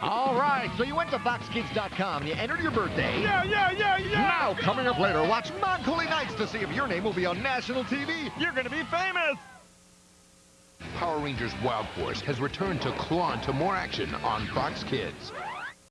All right, so you went to FoxKids.com. You entered your birthday. Yeah, yeah, yeah, yeah. Now, coming up later, watch Mount Nights to see if your name will be on national TV. You're gonna be famous. Power Rangers Wild Force has returned to claw into more action on Fox Kids.